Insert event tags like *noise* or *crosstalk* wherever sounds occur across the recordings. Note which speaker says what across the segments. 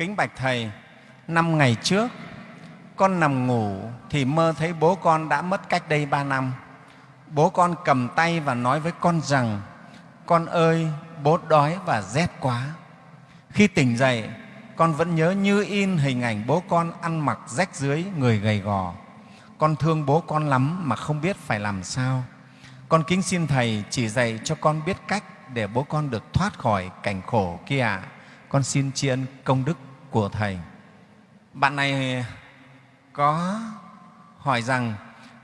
Speaker 1: kính bạch thầy, năm ngày trước, con nằm ngủ thì mơ thấy bố con đã mất cách đây ba năm. Bố con cầm tay và nói với con rằng, con ơi, bố đói và rét quá. Khi tỉnh dậy, con vẫn nhớ như in hình ảnh bố con ăn mặc rách dưới người gầy gò. Con thương bố con lắm mà không biết phải làm sao. Con kính xin thầy chỉ dạy cho con biết cách để bố con được thoát khỏi cảnh khổ kia. Ạ con xin tri ân công đức của thầy bạn này có hỏi rằng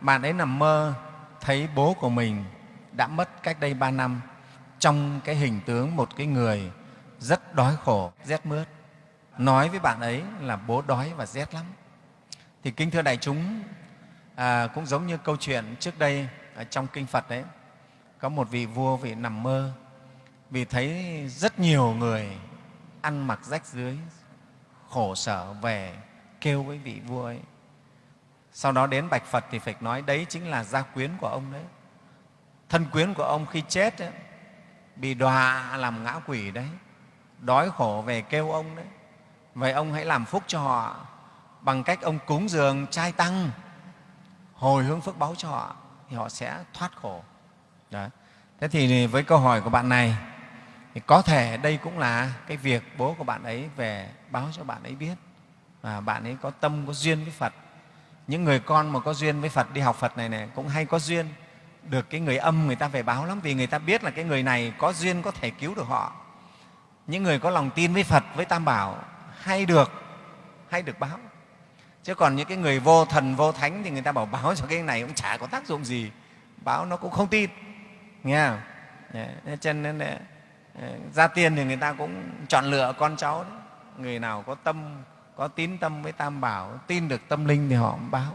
Speaker 1: bạn ấy nằm mơ thấy bố của mình đã mất cách đây ba năm trong cái hình tướng một cái người rất đói khổ, rét mướt. Nói với bạn ấy là bố đói và rét lắm. Thì kính thưa đại chúng, à, cũng giống như câu chuyện trước đây ở trong kinh Phật đấy, có một vị vua vị nằm mơ vì thấy rất nhiều người ăn mặc rách dưới, khổ sở về kêu với vị vua ấy. Sau đó đến bạch Phật thì phải nói đấy chính là gia quyến của ông đấy. Thân quyến của ông khi chết ấy, bị đọa làm ngã quỷ đấy, đói khổ về kêu ông đấy. Vậy ông hãy làm phúc cho họ bằng cách ông cúng dường trai tăng, hồi hướng phước báu cho họ thì họ sẽ thoát khổ. Đấy. Thế thì với câu hỏi của bạn này thì có thể đây cũng là cái việc bố của bạn ấy về báo cho bạn ấy biết và bạn ấy có tâm có duyên với Phật. Những người con mà có duyên với Phật đi học Phật này này cũng hay có duyên được cái người âm người ta về báo lắm vì người ta biết là cái người này có duyên có thể cứu được họ. Những người có lòng tin với Phật, với Tam Bảo hay được hay được báo. Chứ còn những cái người vô thần, vô thánh thì người ta bảo báo cho cái này cũng chả có tác dụng gì. Báo nó cũng không tin. Nghe không? Cho nên gia tiên thì người ta cũng chọn lựa con cháu đấy. Người nào có tâm, có tín tâm với Tam Bảo, tin được tâm linh thì họ cũng báo.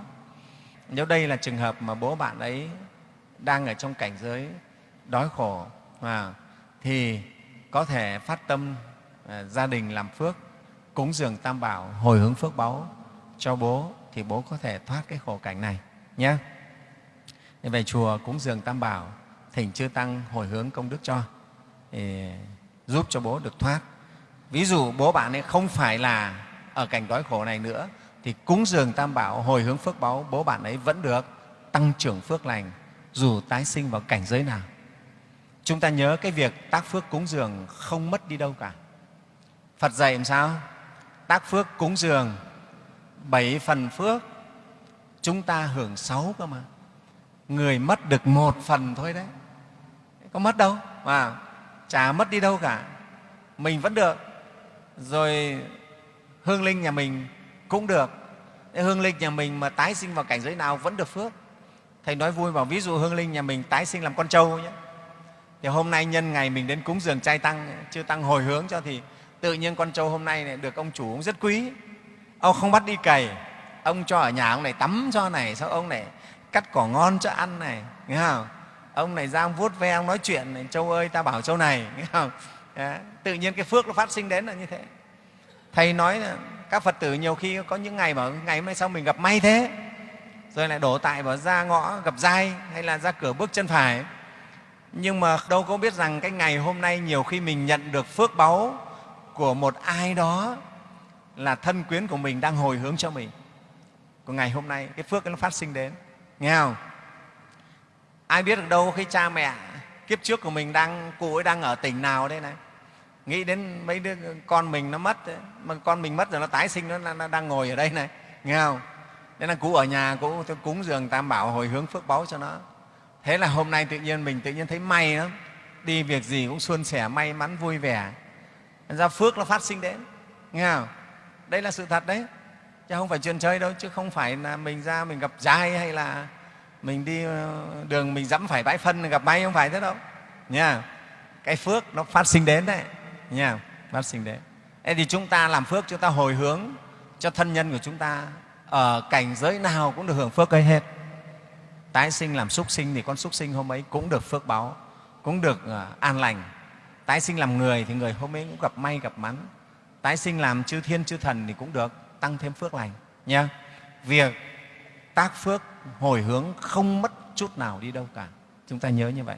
Speaker 1: Nếu đây là trường hợp mà bố bạn ấy đang ở trong cảnh giới đói khổ à, thì có thể phát tâm à, gia đình làm phước cúng dường tam bảo hồi hướng phước báu cho bố thì bố có thể thoát cái khổ cảnh này nhé về chùa cúng dường tam bảo thỉnh chư tăng hồi hướng công đức cho thì giúp cho bố được thoát ví dụ bố bạn ấy không phải là ở cảnh đói khổ này nữa thì cúng dường tam bảo hồi hướng phước báu bố bạn ấy vẫn được tăng trưởng phước lành dù tái sinh vào cảnh giới nào. Chúng ta nhớ cái việc tác phước cúng dường không mất đi đâu cả. Phật dạy làm sao? Tác phước cúng dường bảy phần phước, chúng ta hưởng sáu cơ mà. Người mất được một phần thôi đấy. Có mất đâu mà chả mất đi đâu cả. Mình vẫn được. Rồi hương linh nhà mình cũng được. Hương linh nhà mình mà tái sinh vào cảnh giới nào vẫn được phước thầy nói vui bảo ví dụ hương linh nhà mình tái sinh làm con trâu nhé thì hôm nay nhân ngày mình đến cúng dường trai tăng chưa tăng hồi hướng cho thì tự nhiên con trâu hôm nay này được ông chủ cũng rất quý ông không bắt đi cày ông cho ở nhà ông này tắm cho này sau ông này cắt cỏ ngon cho ăn này, nghe không ông này ra ông vuốt ve ông nói chuyện này châu ơi ta bảo châu này. *laughs* Nghe không? Đấy, tự nhiên cái phước nó phát sinh đến là như thế. Thầy nói là các phật tử nhiều khi có những ngày bảo ngày hôm nay sao mình gặp may thế? Rồi lại đổ tại vào ra ngõ gặp dai hay là ra cửa bước chân phải. Nhưng mà đâu có biết rằng cái ngày hôm nay nhiều khi mình nhận được phước báu của một ai đó là thân quyến của mình đang hồi hướng cho mình. Của ngày hôm nay cái phước nó phát sinh đến. Nghe không? Ai biết được đâu khi cha mẹ kiếp trước của mình đang cụ ấy đang ở tỉnh nào đây này. Nghĩ đến mấy đứa con mình nó mất mà con mình mất rồi nó tái sinh nó, nó đang ngồi ở đây này nghe không? Nên là cụ ở nhà cụ cúng dường tam bảo hồi hướng phước báu cho nó. Thế là hôm nay tự nhiên mình tự nhiên thấy may lắm. Đi việc gì cũng suôn sẻ may mắn vui vẻ. Ra phước nó phát sinh đến nghe không? Đây là sự thật đấy chứ không phải chuyện chơi đâu chứ không phải là mình ra mình gặp trai hay là mình đi ờ, đường mình dẫm phải bãi phân gặp may không phải thế đâu. Nha. Cái phước nó phát sinh đến đấy. Nha, phát sinh đến. Thế thì chúng ta làm phước, chúng ta hồi hướng cho thân nhân của chúng ta. Ở cảnh giới nào cũng được hưởng phước ấy hết. Tái sinh làm súc sinh thì con súc sinh hôm ấy cũng được phước báo, cũng được ờ, an lành. Tái sinh làm người thì người hôm ấy cũng gặp may, gặp mắn. Tái sinh làm chư thiên, chư thần thì cũng được tăng thêm phước lành. Nha. Việc tác phước hồi hướng không mất chút nào đi đâu cả. Chúng ta nhớ như vậy.